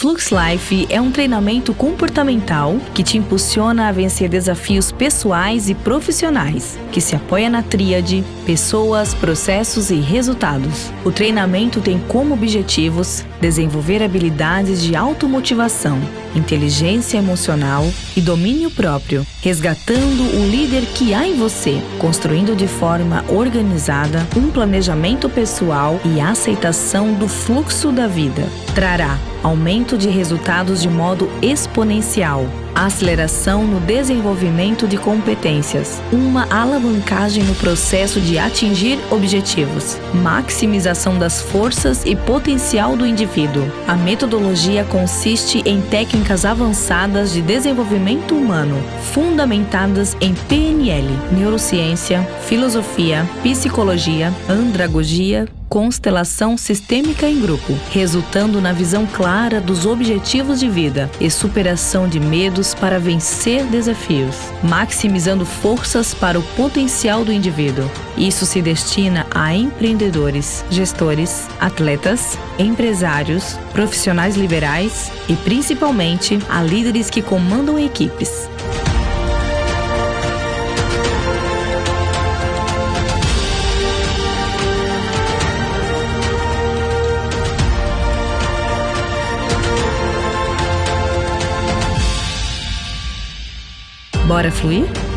Flux Life é um treinamento comportamental que te impulsiona a vencer desafios pessoais e profissionais, que se apoia na tríade pessoas, processos e resultados. O treinamento tem como objetivos desenvolver habilidades de automotivação, inteligência emocional e domínio próprio, resgatando o líder que há em você, construindo de forma organizada um planejamento pessoal e aceitação do fluxo da vida. Trará aumento de resultados de modo exponencial, aceleração no desenvolvimento de competências, uma alavancagem no processo de atingir objetivos, maximização das forças e potencial do indivíduo. A metodologia consiste em técnicas avançadas de desenvolvimento humano, fundamentadas em PNL, neurociência, filosofia, psicologia, andragogia, constelação sistêmica em grupo, resultando na visão clara dos objetivos de vida e superação de medos para vencer desafios, maximizando forças para o potencial do indivíduo. Isso se destina a empreendedores, gestores, atletas, empresários, profissionais liberais e principalmente a líderes que comandam equipes. Bora fluir?